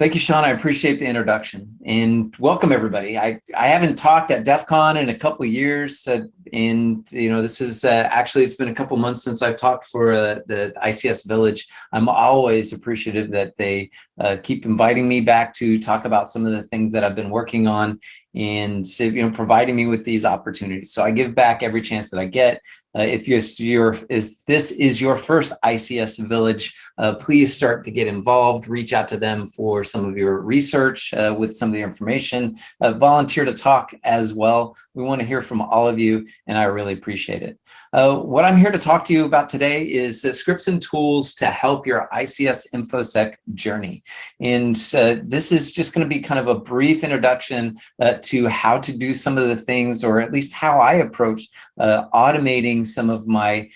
Thank you, Sean. I appreciate the introduction and welcome everybody. I, I haven't talked at DEF CON in a couple of years uh, and you know this is uh, actually it's been a couple months since I've talked for uh, the ICS Village. I'm always appreciative that they uh, keep inviting me back to talk about some of the things that I've been working on and you know providing me with these opportunities. So I give back every chance that I get. Uh, if you're, you're is this is your first ICS Village uh, please start to get involved, reach out to them for some of your research uh, with some of the information, uh, volunteer to talk as well. We want to hear from all of you and I really appreciate it. Uh, what I'm here to talk to you about today is uh, scripts and tools to help your ICS InfoSec journey. And uh, this is just going to be kind of a brief introduction to how to do some of the things, or at least how I approach automating some of my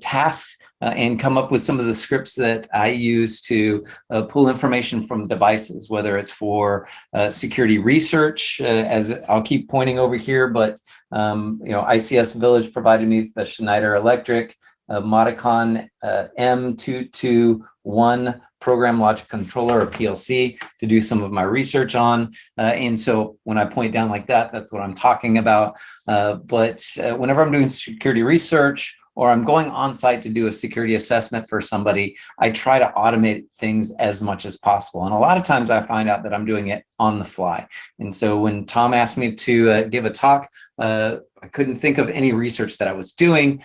tasks uh, and come up with some of the scripts that I use to uh, pull information from devices, whether it's for uh, security research, uh, as I'll keep pointing over here, but um, you know, ICS Village provided me the Schneider Electric uh, Modicon uh, M221 program logic controller or PLC to do some of my research on. Uh, and so when I point down like that, that's what I'm talking about. Uh, but uh, whenever I'm doing security research or I'm going on site to do a security assessment for somebody, I try to automate things as much as possible. And a lot of times I find out that I'm doing it on the fly. And so when Tom asked me to uh, give a talk, uh, I couldn't think of any research that I was doing,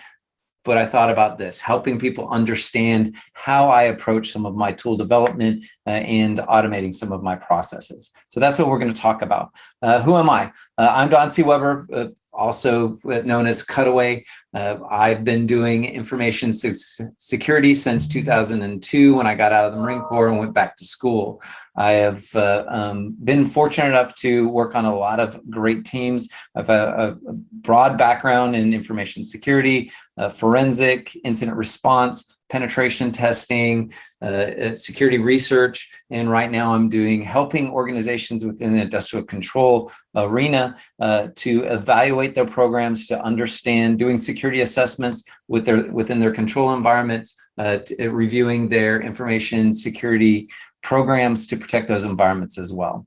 but I thought about this, helping people understand how I approach some of my tool development uh, and automating some of my processes. So that's what we're going to talk about. Uh, who am I? Uh, I'm Don C. Weber, uh, also known as Cutaway. Uh, I've been doing information security since 2002 when I got out of the Marine Corps and went back to school. I have uh, um, been fortunate enough to work on a lot of great teams. I have a, a broad background in information security, uh, forensic, incident response, penetration testing, uh, uh, security research, and right now I'm doing helping organizations within the industrial control arena uh, to evaluate their programs, to understand, doing security assessments with their within their control environments, uh, reviewing their information security programs to protect those environments as well.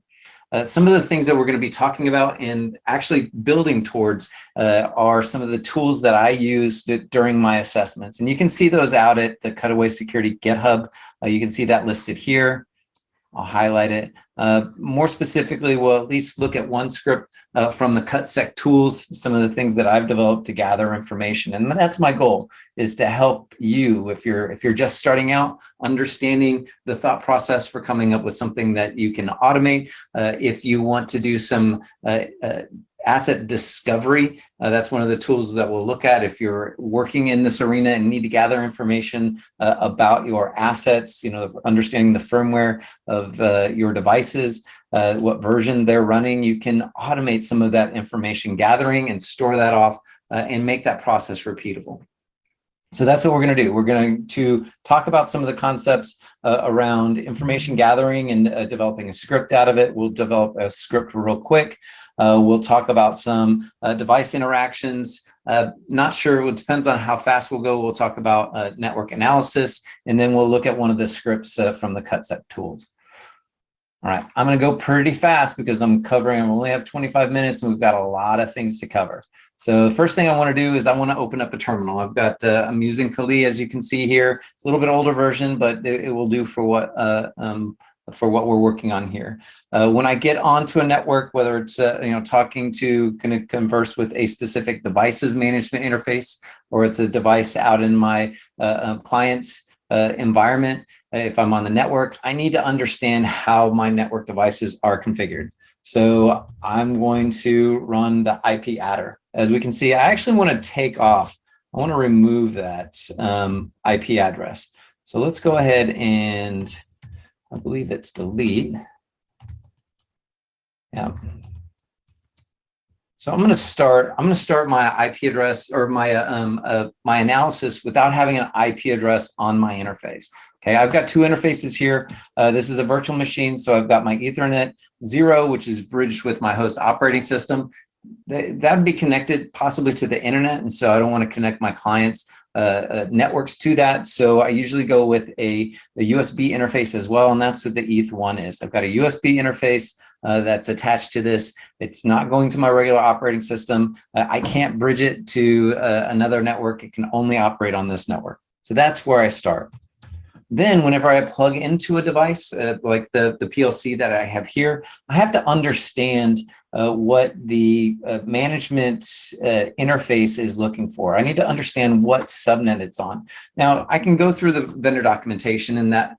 Uh, some of the things that we're going to be talking about and actually building towards uh, are some of the tools that I used during my assessments. And you can see those out at the Cutaway Security GitHub. Uh, you can see that listed here. I'll highlight it. Uh, more specifically, we'll at least look at one script uh, from the CutSec tools, some of the things that I've developed to gather information. And that's my goal is to help you if you're if you're just starting out, understanding the thought process for coming up with something that you can automate. Uh, if you want to do some uh, uh, asset discovery. Uh, that's one of the tools that we'll look at if you're working in this arena and need to gather information uh, about your assets, you know, understanding the firmware of uh, your devices, uh, what version they're running, you can automate some of that information gathering and store that off uh, and make that process repeatable. So that's what we're going to do. We're going to talk about some of the concepts uh, around information gathering and uh, developing a script out of it. We'll develop a script real quick. Uh, we'll talk about some uh, device interactions. Uh, not sure, it depends on how fast we'll go. We'll talk about uh, network analysis, and then we'll look at one of the scripts from the CutSec tools. All right, I'm gonna go pretty fast because I'm covering, I only have 25 minutes and we've got a lot of things to cover. So the first thing I wanna do is I wanna open up a terminal. I've got, uh, I'm using Kali as you can see here. It's a little bit older version, but it, it will do for what uh, um, for what we're working on here. Uh, when I get onto a network, whether it's uh, you know talking to going to converse with a specific devices management interface, or it's a device out in my uh, uh client's uh, environment, if I'm on the network, I need to understand how my network devices are configured. So I'm going to run the IP adder. As we can see, I actually want to take off. I want to remove that um, IP address. So let's go ahead and I believe it's delete. Yeah. So I'm going to start. I'm going to start my IP address or my um, uh, my analysis without having an IP address on my interface. Okay, I've got two interfaces here. Uh, this is a virtual machine, so I've got my Ethernet zero, which is bridged with my host operating system. That would be connected possibly to the internet, and so I don't want to connect my clients uh, networks to that. So I usually go with a, a USB interface as well, and that's what the ETH1 is. I've got a USB interface uh, that's attached to this. It's not going to my regular operating system. Uh, I can't bridge it to uh, another network. It can only operate on this network. So that's where I start. Then whenever I plug into a device uh, like the, the PLC that I have here, I have to understand uh, what the uh, management uh, interface is looking for. I need to understand what subnet it's on. Now I can go through the vendor documentation and that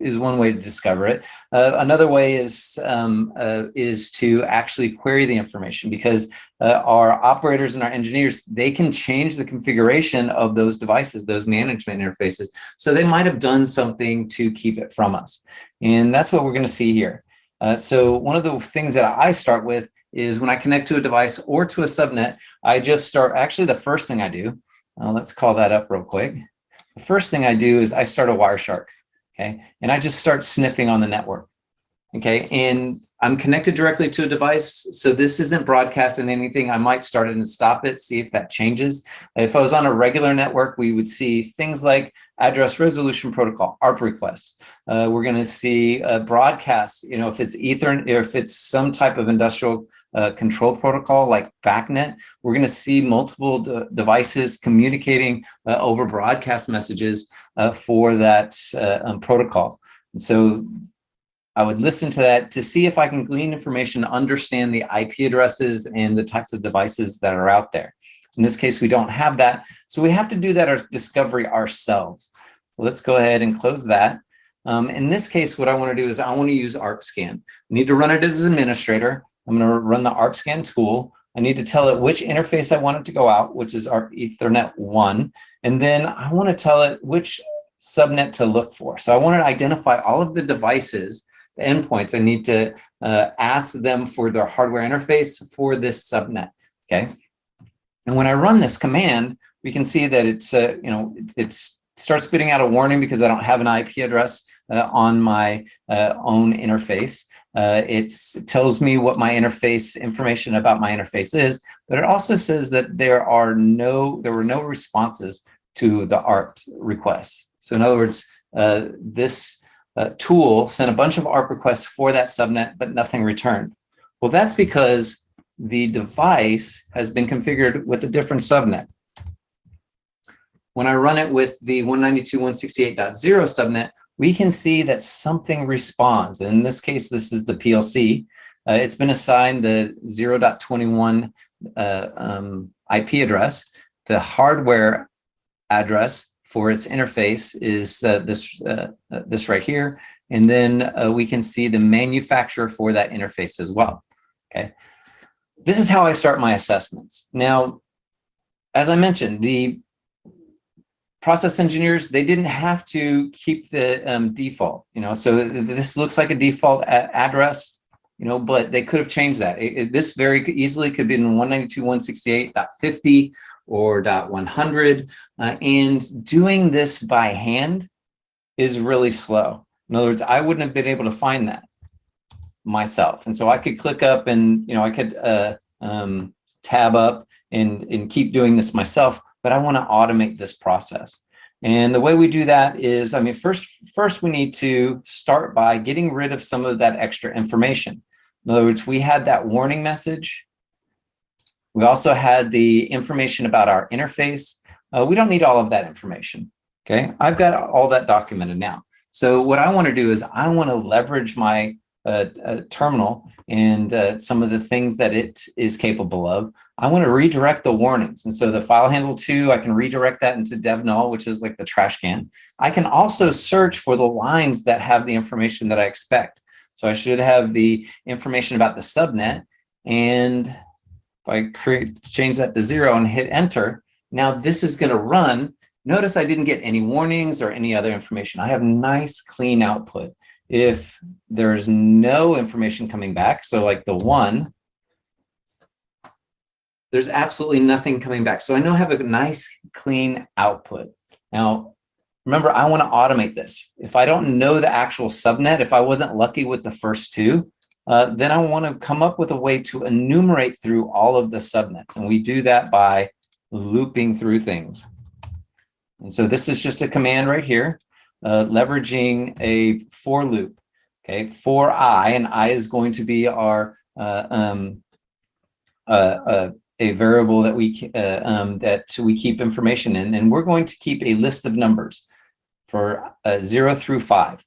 is one way to discover it. Uh, another way is um, uh, is to actually query the information because uh, our operators and our engineers, they can change the configuration of those devices, those management interfaces. So they might have done something to keep it from us. And that's what we're gonna see here. Uh, so one of the things that I start with is when I connect to a device or to a subnet, I just start, actually the first thing I do, uh, let's call that up real quick. The first thing I do is I start a Wireshark okay? And I just start sniffing on the network, okay? And I'm connected directly to a device, so this isn't broadcasting anything. I might start it and stop it, see if that changes. If I was on a regular network, we would see things like address resolution protocol, ARP requests. Uh, we're gonna see a broadcast, you know, if it's Ethernet, if it's some type of industrial uh, control protocol like BACnet, we're going to see multiple de devices communicating uh, over broadcast messages uh, for that uh, um, protocol. And so I would listen to that to see if I can glean information, understand the IP addresses and the types of devices that are out there. In this case, we don't have that. So we have to do that our discovery ourselves. Let's go ahead and close that. Um, in this case, what I want to do is I want to use ARP scan. I need to run it as an administrator. I'm going to run the ARP scan tool. I need to tell it which interface I want it to go out, which is ARP Ethernet 1. And then I want to tell it which subnet to look for. So I want to identify all of the devices endpoints, I need to uh, ask them for their hardware interface for this subnet, okay? And when I run this command, we can see that it's, uh, you know, it starts spitting out a warning because I don't have an IP address uh, on my uh, own interface. Uh, it tells me what my interface information about my interface is, but it also says that there are no, there were no responses to the ARP requests. So in other words, uh, this uh, tool sent a bunch of ARP requests for that subnet, but nothing returned. Well, that's because the device has been configured with a different subnet. When I run it with the 192.168.0 subnet, we can see that something responds. In this case, this is the PLC. Uh, it's been assigned the 0.21 uh, um, IP address. The hardware address for its interface is uh, this, uh, uh, this right here. And then uh, we can see the manufacturer for that interface as well, okay? This is how I start my assessments. Now, as I mentioned, the process engineers, they didn't have to keep the um, default, you know, so this looks like a default address, you know, but they could have changed that. It, it, this very easily could be in 192.168.50 or .100. Uh, and doing this by hand is really slow. In other words, I wouldn't have been able to find that myself. And so I could click up and, you know, I could uh, um, tab up and, and keep doing this myself, but I want to automate this process. And the way we do that is, I mean, first, first we need to start by getting rid of some of that extra information. In other words, we had that warning message we also had the information about our interface. Uh, we don't need all of that information. Okay, I've got all that documented now. So what I want to do is I want to leverage my uh, uh, terminal and uh, some of the things that it is capable of. I want to redirect the warnings. And so the file handle two, I can redirect that into DevNull, which is like the trash can. I can also search for the lines that have the information that I expect. So I should have the information about the subnet and I create change that to zero and hit enter, now this is going to run. Notice I didn't get any warnings or any other information. I have nice clean output. If there's no information coming back, so like the one, there's absolutely nothing coming back. So I know I have a nice clean output. Now, remember, I want to automate this. If I don't know the actual subnet, if I wasn't lucky with the first two, uh, then I want to come up with a way to enumerate through all of the subnets. And we do that by looping through things. And so this is just a command right here, uh, leveraging a for loop. Okay, for i, and i is going to be our uh, um, uh, uh a variable that we uh, um, that we keep information in, and we're going to keep a list of numbers for zero through five.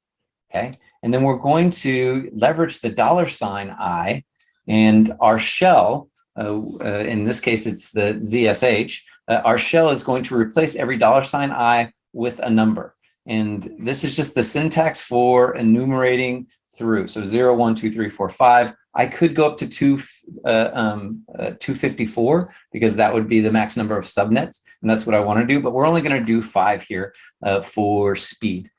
Okay, and then we're going to leverage the dollar sign i and our shell. Uh, uh, in this case, it's the ZSH. Uh, our shell is going to replace every dollar sign i with a number. And this is just the syntax for enumerating through. So 0, 1, 2, 3, 4, 5. I could go up to two, uh, um, uh, 254 because that would be the max number of subnets. And that's what I want to do. But we're only going to do five here uh, for speed.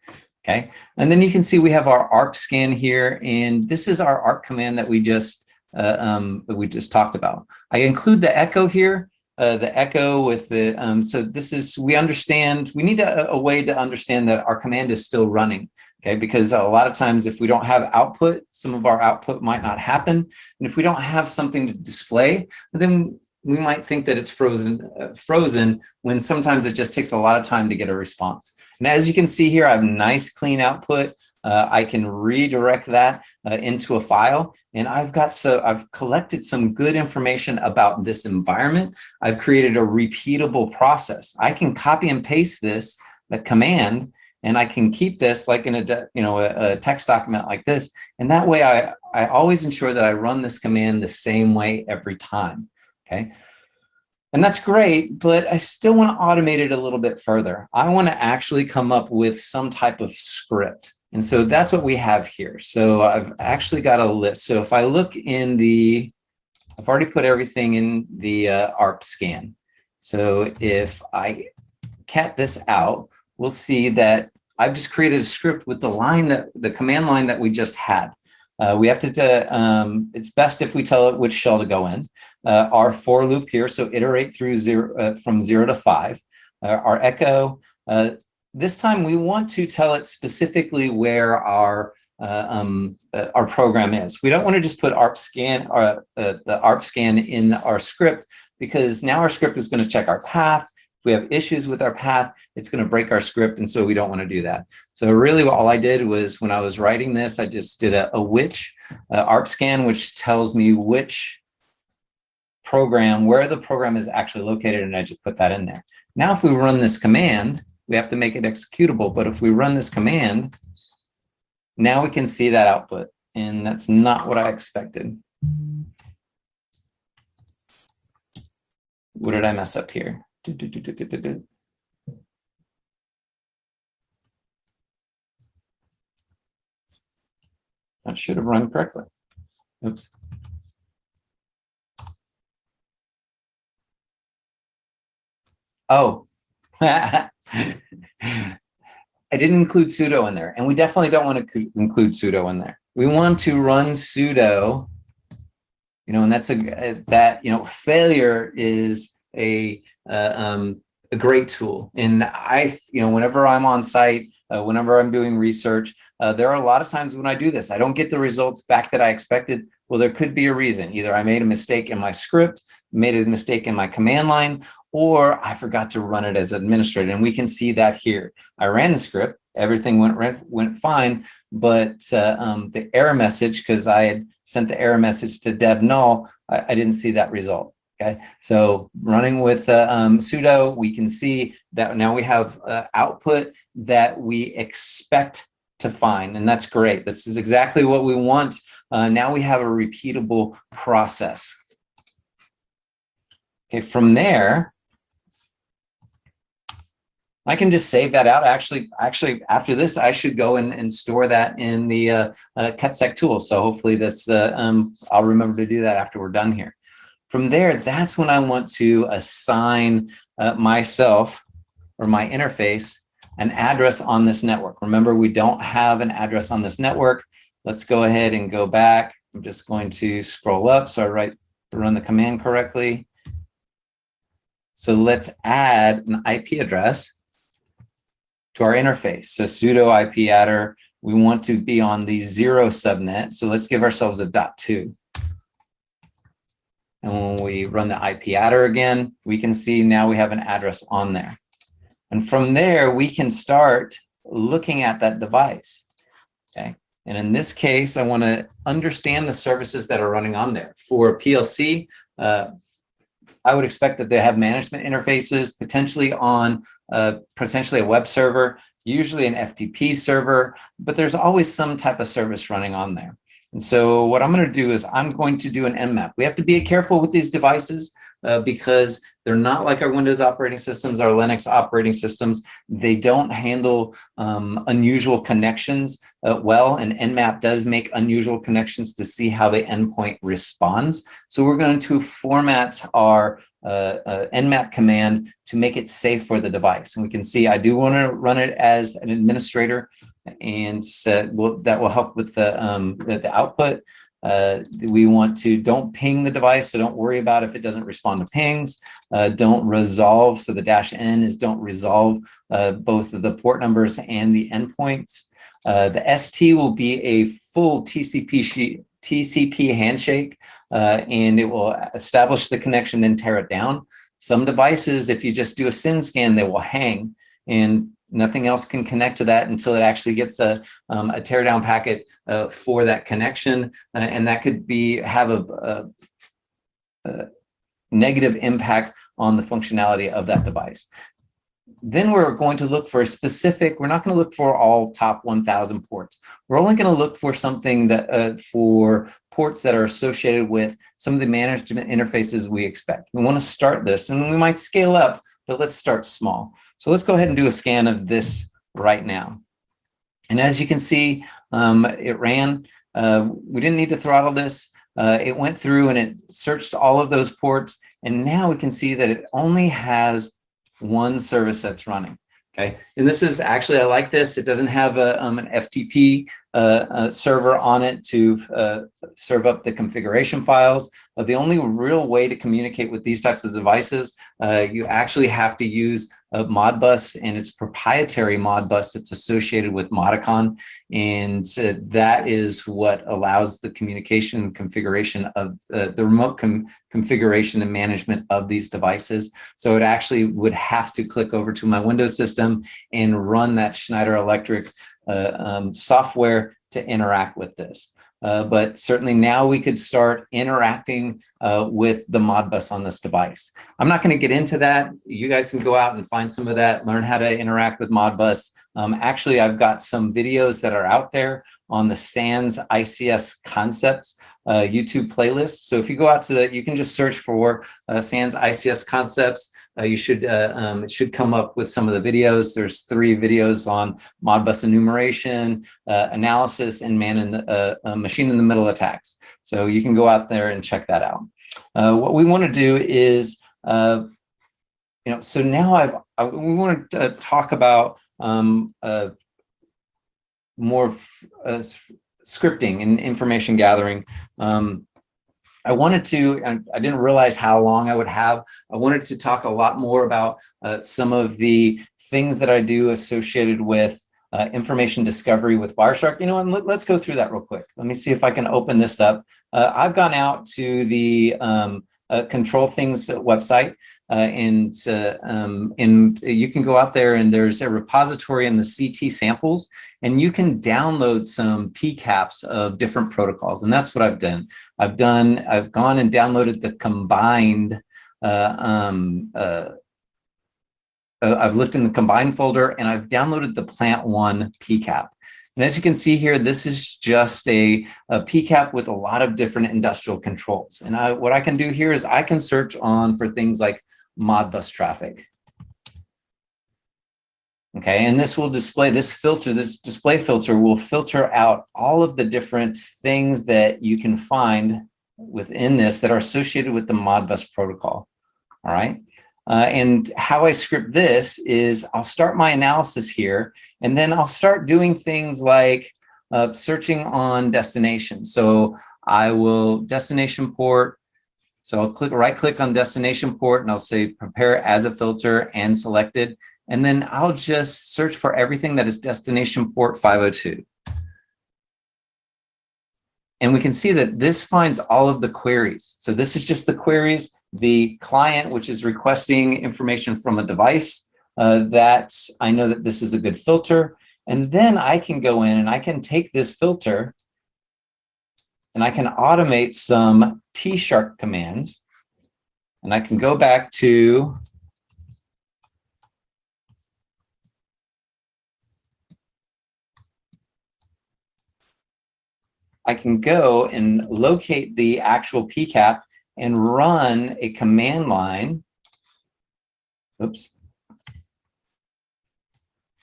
Okay. And then you can see we have our ARP scan here. And this is our ARP command that we just uh, um, we just talked about. I include the echo here uh, the echo with the, um, so this is, we understand, we need a, a, way to understand that our command is still running, okay? Because a lot of times if we don't have output, some of our output might not happen. And if we don't have something to display, then we might think that it's frozen, uh, frozen when sometimes it just takes a lot of time to get a response. And as you can see here, I have nice clean output. Uh, I can redirect that uh, into a file and I've got so I've collected some good information about this environment. I've created a repeatable process. I can copy and paste this, the command, and I can keep this like in a you know a, a text document like this. And that way I, I always ensure that I run this command the same way every time. Okay. And that's great, but I still want to automate it a little bit further. I want to actually come up with some type of script. And so that's what we have here. So I've actually got a list. So if I look in the, I've already put everything in the uh, ARP scan. So if I cat this out, we'll see that I've just created a script with the line that the command line that we just had. Uh, we have to, um, it's best if we tell it which shell to go in. Uh, our for loop here, so iterate through zero, uh, from zero to five. Uh, our echo, uh, this time we want to tell it specifically where our uh, um, uh, our program is. We don't want to just put ARP scan uh, the ARP scan in our script because now our script is going to check our path. If we have issues with our path, it's going to break our script, and so we don't want to do that. So really, all I did was when I was writing this, I just did a, a which uh, ARP scan, which tells me which program, where the program is actually located, and I just put that in there. Now, if we run this command, we have to make it executable. But if we run this command, now we can see that output. And that's not what I expected. What did I mess up here? That should have run correctly. Oops. Oh, I didn't include sudo in there, and we definitely don't want to include sudo in there. We want to run sudo, you know, and that's a that you know failure is a uh, um, a great tool. And I, you know, whenever I'm on site, uh, whenever I'm doing research, uh, there are a lot of times when I do this, I don't get the results back that I expected. Well, there could be a reason. Either I made a mistake in my script, made a mistake in my command line, or I forgot to run it as administrator. And we can see that here. I ran the script, everything went went fine, but uh, um, the error message, because I had sent the error message to dev null, I, I didn't see that result. Okay, so running with uh, um, sudo, we can see that now we have uh, output that we expect to find, and that's great. This is exactly what we want. Uh, now we have a repeatable process. Okay, from there, I can just save that out. Actually, actually, after this, I should go and, and store that in the uh, uh, cutsec tool. So hopefully this, uh, um, I'll remember to do that after we're done here. From there, that's when I want to assign uh, myself or my interface an address on this network. Remember, we don't have an address on this network. Let's go ahead and go back. I'm just going to scroll up so I write run the command correctly. So let's add an IP address to our interface. So sudo IP adder, we want to be on the zero subnet. So let's give ourselves a dot two. And when we run the IP adder again, we can see now we have an address on there. And from there, we can start looking at that device, okay? And in this case, I wanna understand the services that are running on there. For PLC, uh, I would expect that they have management interfaces, potentially on uh, potentially a web server, usually an FTP server, but there's always some type of service running on there. And so what I'm going to do is I'm going to do an Nmap. We have to be careful with these devices uh, because they're not like our Windows operating systems, our Linux operating systems. They don't handle um, unusual connections uh, well, and Nmap does make unusual connections to see how the endpoint responds. So we're going to format our uh, Nmap command to make it safe for the device. And we can see I do want to run it as an administrator, and uh, we'll, that will help with the, um, the, the output. Uh, we want to don't ping the device, so don't worry about if it doesn't respond to pings. Uh, don't resolve, so the dash N is don't resolve uh, both the port numbers and the endpoints. Uh, the ST will be a full TCP, TCP handshake, uh, and it will establish the connection and tear it down. Some devices, if you just do a SYN scan, they will hang. And Nothing else can connect to that until it actually gets a, um, a teardown packet uh, for that connection. Uh, and that could be have a, a, a negative impact on the functionality of that device. Then we're going to look for a specific, we're not going to look for all top 1000 ports. We're only going to look for something that uh, for ports that are associated with some of the management interfaces we expect. We want to start this and we might scale up, but let's start small. So let's go ahead and do a scan of this right now. And as you can see, um, it ran. Uh, we didn't need to throttle this. Uh, it went through and it searched all of those ports. And now we can see that it only has one service that's running. Okay, and this is actually, I like this. It doesn't have a, um, an FTP uh, uh, server on it to uh, serve up the configuration files. But the only real way to communicate with these types of devices, uh, you actually have to use Modbus and its proprietary Modbus that's associated with Modicon. And uh, that is what allows the communication configuration of uh, the remote com configuration and management of these devices. So it actually would have to click over to my Windows system and run that Schneider Electric uh, um, software to interact with this. Uh, but certainly now we could start interacting uh, with the Modbus on this device. I'm not going to get into that. You guys can go out and find some of that, learn how to interact with Modbus. Um, actually, I've got some videos that are out there on the SANS ICS concepts uh, YouTube playlist. So if you go out to that, you can just search for uh, SANS ICS concepts. Uh, you should uh, um, it should come up with some of the videos. There's three videos on Modbus enumeration, uh, analysis, and man in the uh, uh, machine in the middle attacks. So you can go out there and check that out. Uh, what we want to do is, you know, so now I've I, we want to talk about um, more scripting and information gathering. Um, I wanted to, and I didn't realize how long I would have. I wanted to talk a lot more about uh, some of the things that I do associated with uh, information discovery with Wireshark. You know, and let, us go through that real quick. Let me see if I can open this up. Uh, I've gone out to the um, uh, Control Things website uh, and uh, um, and you can go out there and there's a repository in the CT samples and you can download some PCAPs of different protocols. And that's what I've done. I've done, I've gone and downloaded the combined, uh, um, I've looked in the combined folder and I've downloaded the plant one PCAP. And as you can see here, this is just a, a PCAP with a lot of different industrial controls. And I, what I can do here is I can search on for things like Modbus traffic. Okay, and this will display this filter, this display filter will filter out all of the different things that you can find within this that are associated with the Modbus protocol. All right. Uh, and how I script this is I'll start my analysis here, and then I'll start doing things like uh, searching on destination. So I will destination port so I'll click right click on destination port and I'll say prepare as a filter and selected. And then I'll just search for everything that is destination port 502. And we can see that this finds all of the queries. So this is just the queries. The client, which is requesting information from a device, uh, that I know that this is a good filter. And then I can go in and I can take this filter and I can automate some T-Shark commands. And I can go back to I can go and locate the actual PCAP and run a command line. Oops.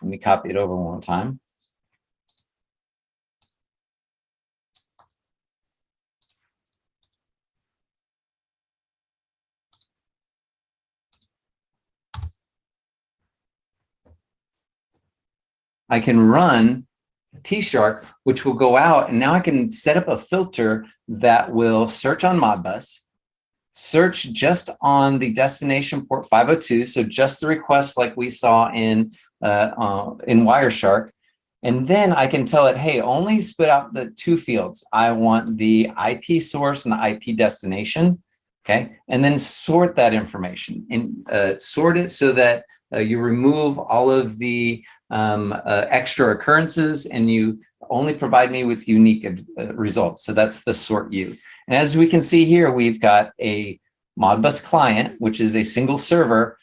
Let me copy it over one more time. I can run T-Shark, which will go out and now I can set up a filter that will search on Modbus, search just on the destination port 502, so just the request like we saw in, uh, uh, in Wireshark, and then I can tell it, hey, only spit out the two fields. I want the IP source and the IP destination, okay? And then sort that information and uh, sort it so that uh, you remove all of the um, uh, extra occurrences and you only provide me with unique uh, results. So that's the sort you. And as we can see here, we've got a Modbus client, which is a single server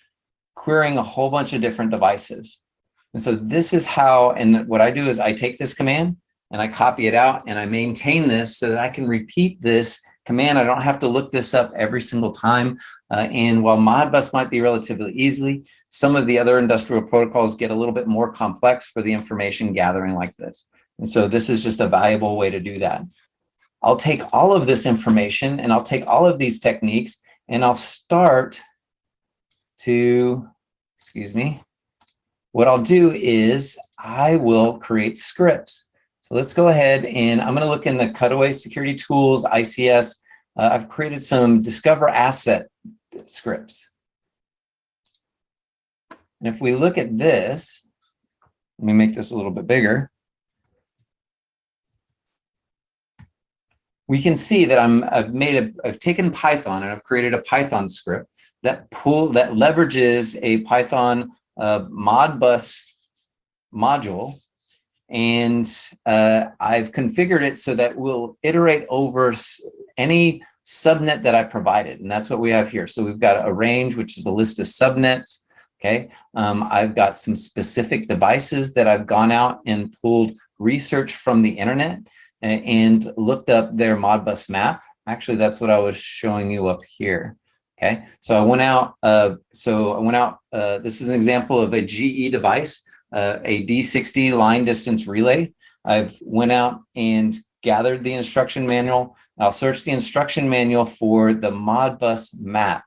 querying a whole bunch of different devices. And so this is how, and what I do is I take this command and I copy it out and I maintain this so that I can repeat this command. I don't have to look this up every single time. Uh, and while Modbus might be relatively easily, some of the other industrial protocols get a little bit more complex for the information gathering like this. And so this is just a valuable way to do that. I'll take all of this information and I'll take all of these techniques and I'll start to, excuse me, what I'll do is I will create scripts. So let's go ahead and I'm going to look in the Cutaway Security Tools, ICS. Uh, I've created some Discover Asset scripts. And if we look at this, let me make this a little bit bigger. We can see that I'm, I've made a, I've taken Python and I've created a Python script that pull that leverages a Python uh, Modbus module and uh, I've configured it so that we'll iterate over any subnet that I provided. And that's what we have here. So we've got a range, which is a list of subnets. Okay. Um, I've got some specific devices that I've gone out and pulled research from the internet and, and looked up their Modbus map. Actually, that's what I was showing you up here. Okay. So I went out. Uh, so I went out. Uh, this is an example of a GE device uh, a D60 line distance relay. I've went out and gathered the instruction manual. I'll search the instruction manual for the Modbus map.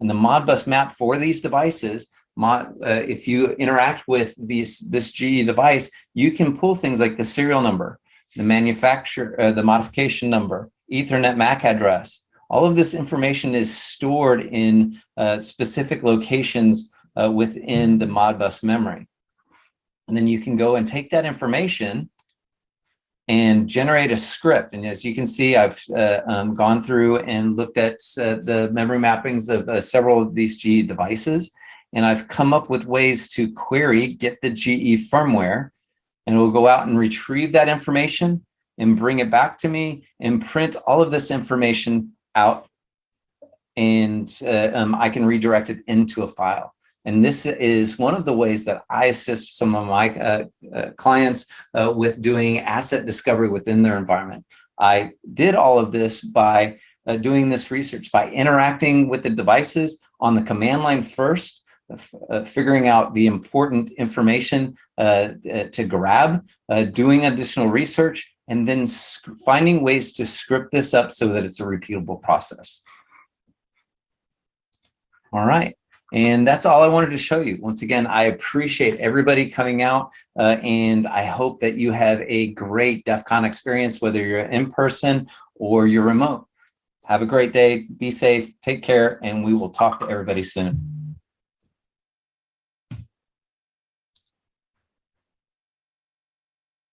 And the Modbus map for these devices, mod, uh, if you interact with these, this GE device, you can pull things like the serial number, the manufacturer, uh, the modification number, Ethernet MAC address. All of this information is stored in uh, specific locations uh, within the Modbus memory. And then you can go and take that information and generate a script. And as you can see, I've uh, um, gone through and looked at uh, the memory mappings of uh, several of these GE devices. And I've come up with ways to query, get the GE firmware, and it will go out and retrieve that information and bring it back to me and print all of this information out. And uh, um, I can redirect it into a file. And this is one of the ways that I assist some of my uh, uh, clients uh, with doing asset discovery within their environment. I did all of this by uh, doing this research, by interacting with the devices on the command line first, uh, figuring out the important information uh, to grab, doing additional research, and then finding ways to script this up so that it's a repeatable process. All right. And that's all I wanted to show you. Once again, I appreciate everybody coming out uh, and I hope that you have a great DEF CON experience, whether you're in person or you're remote. Have a great day, be safe, take care, and we will talk to everybody soon.